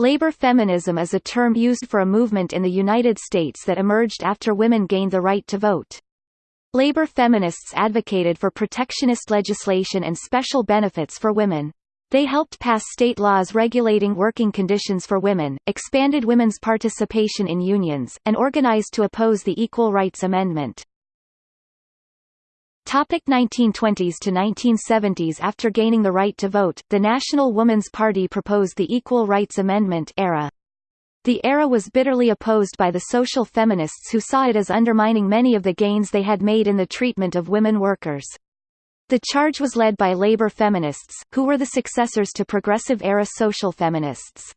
Labor feminism is a term used for a movement in the United States that emerged after women gained the right to vote. Labor feminists advocated for protectionist legislation and special benefits for women. They helped pass state laws regulating working conditions for women, expanded women's participation in unions, and organized to oppose the Equal Rights Amendment. Topic 1920s to 1970s After gaining the right to vote, the National Woman's Party proposed the Equal Rights Amendment era. The era was bitterly opposed by the social feminists who saw it as undermining many of the gains they had made in the treatment of women workers. The charge was led by labor feminists, who were the successors to progressive-era social feminists.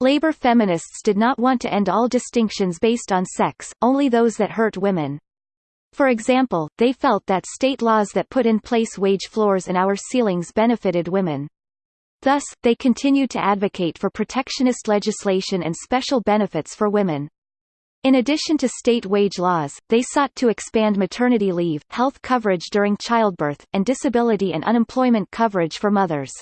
Labor feminists did not want to end all distinctions based on sex, only those that hurt women. For example, they felt that state laws that put in place wage floors and hour ceilings benefited women. Thus, they continued to advocate for protectionist legislation and special benefits for women. In addition to state wage laws, they sought to expand maternity leave, health coverage during childbirth, and disability and unemployment coverage for mothers.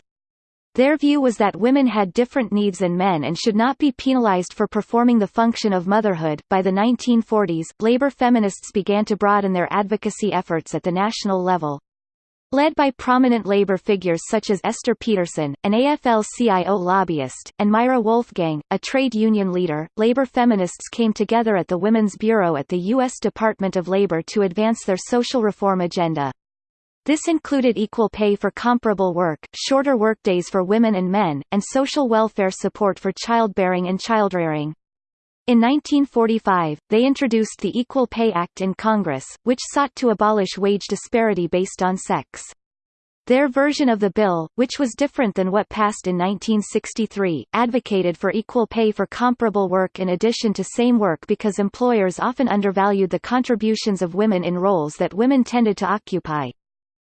Their view was that women had different needs than men and should not be penalized for performing the function of motherhood. By the 1940s, labor feminists began to broaden their advocacy efforts at the national level. Led by prominent labor figures such as Esther Peterson, an AFL-CIO lobbyist, and Myra Wolfgang, a trade union leader, labor feminists came together at the Women's Bureau at the U.S. Department of Labor to advance their social reform agenda. This included equal pay for comparable work, shorter workdays for women and men, and social welfare support for childbearing and childrearing. In 1945, they introduced the Equal Pay Act in Congress, which sought to abolish wage disparity based on sex. Their version of the bill, which was different than what passed in 1963, advocated for equal pay for comparable work in addition to same work because employers often undervalued the contributions of women in roles that women tended to occupy.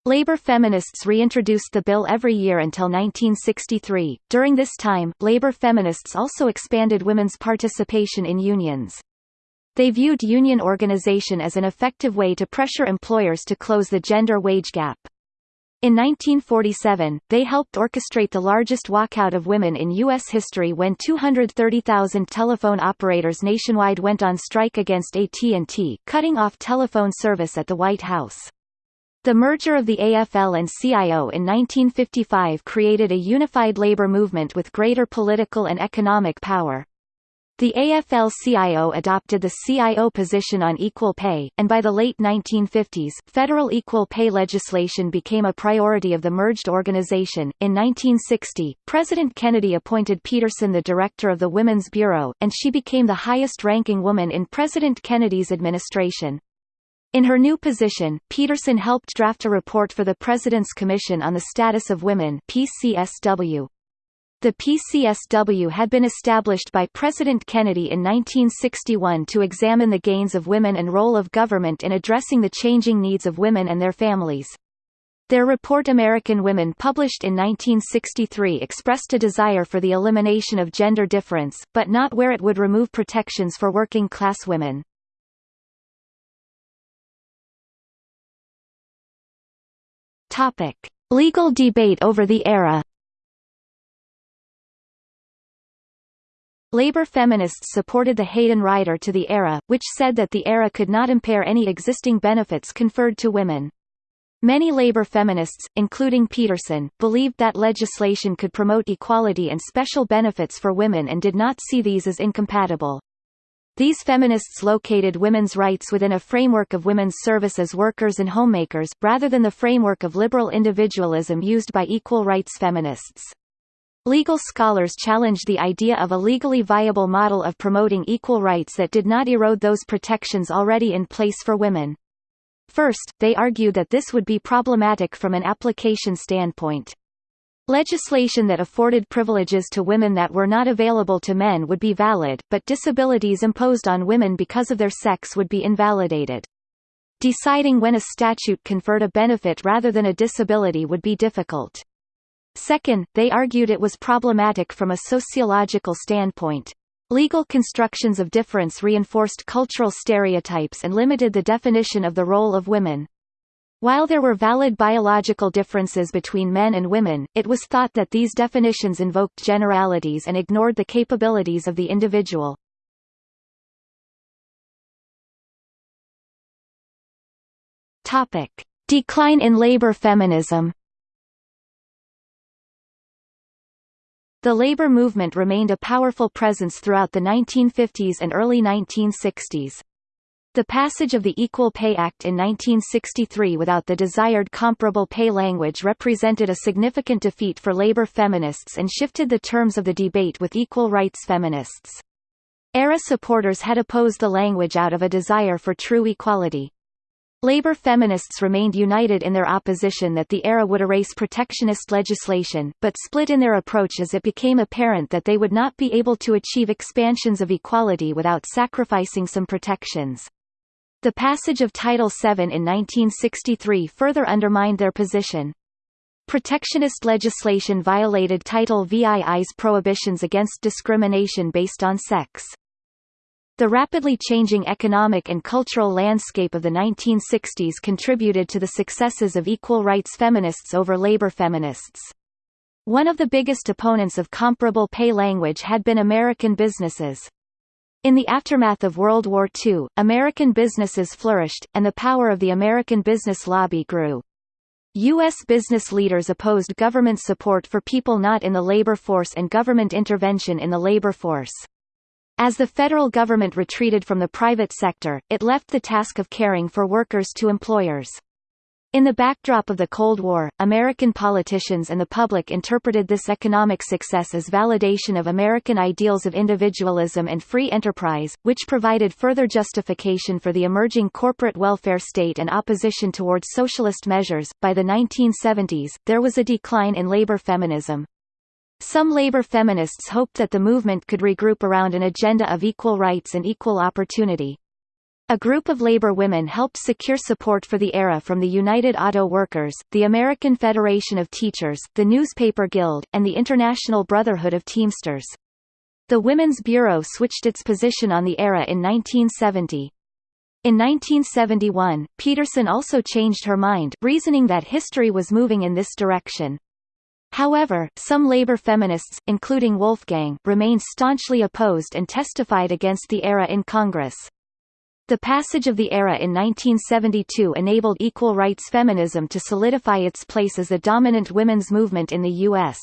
Labor feminists reintroduced the bill every year until 1963. During this time, labor feminists also expanded women's participation in unions. They viewed union organization as an effective way to pressure employers to close the gender wage gap. In 1947, they helped orchestrate the largest walkout of women in U.S. history when 230,000 telephone operators nationwide went on strike against AT&T, cutting off telephone service at the White House. The merger of the AFL and CIO in 1955 created a unified labor movement with greater political and economic power. The AFL-CIO adopted the CIO position on equal pay, and by the late 1950s, federal equal pay legislation became a priority of the merged organization. In 1960, President Kennedy appointed Peterson the director of the Women's Bureau, and she became the highest-ranking woman in President Kennedy's administration. In her new position, Peterson helped draft a report for the President's Commission on the Status of Women PCSW. The PCSW had been established by President Kennedy in 1961 to examine the gains of women and role of government in addressing the changing needs of women and their families. Their report American Women published in 1963 expressed a desire for the elimination of gender difference, but not where it would remove protections for working-class women. Topic: Legal debate over the era. Labor feminists supported the Hayden Rider to the era, which said that the era could not impair any existing benefits conferred to women. Many labor feminists, including Peterson, believed that legislation could promote equality and special benefits for women and did not see these as incompatible. These feminists located women's rights within a framework of women's service as workers and homemakers, rather than the framework of liberal individualism used by equal rights feminists. Legal scholars challenged the idea of a legally viable model of promoting equal rights that did not erode those protections already in place for women. First, they argued that this would be problematic from an application standpoint. Legislation that afforded privileges to women that were not available to men would be valid, but disabilities imposed on women because of their sex would be invalidated. Deciding when a statute conferred a benefit rather than a disability would be difficult. Second, they argued it was problematic from a sociological standpoint. Legal constructions of difference reinforced cultural stereotypes and limited the definition of the role of women. While there were valid biological differences between men and women, it was thought that these definitions invoked generalities and ignored the capabilities of the individual. Topic. Decline in labor feminism The labor movement remained a powerful presence throughout the 1950s and early 1960s. The passage of the Equal Pay Act in 1963 without the desired comparable pay language represented a significant defeat for labor feminists and shifted the terms of the debate with equal rights feminists. ERA supporters had opposed the language out of a desire for true equality. Labor feminists remained united in their opposition that the ERA would erase protectionist legislation, but split in their approach as it became apparent that they would not be able to achieve expansions of equality without sacrificing some protections. The passage of Title VII in 1963 further undermined their position. Protectionist legislation violated Title VII's prohibitions against discrimination based on sex. The rapidly changing economic and cultural landscape of the 1960s contributed to the successes of equal rights feminists over labor feminists. One of the biggest opponents of comparable pay language had been American businesses. In the aftermath of World War II, American businesses flourished, and the power of the American business lobby grew. U.S. business leaders opposed government support for people not in the labor force and government intervention in the labor force. As the federal government retreated from the private sector, it left the task of caring for workers to employers. In the backdrop of the Cold War, American politicians and the public interpreted this economic success as validation of American ideals of individualism and free enterprise, which provided further justification for the emerging corporate welfare state and opposition towards socialist measures. By the 1970s, there was a decline in labor feminism. Some labor feminists hoped that the movement could regroup around an agenda of equal rights and equal opportunity. A group of labor women helped secure support for the ERA from the United Auto Workers, the American Federation of Teachers, the Newspaper Guild, and the International Brotherhood of Teamsters. The Women's Bureau switched its position on the ERA in 1970. In 1971, Peterson also changed her mind, reasoning that history was moving in this direction. However, some labor feminists, including Wolfgang, remained staunchly opposed and testified against the ERA in Congress. The passage of the ERA in 1972 enabled equal rights feminism to solidify its place as a dominant women's movement in the U.S.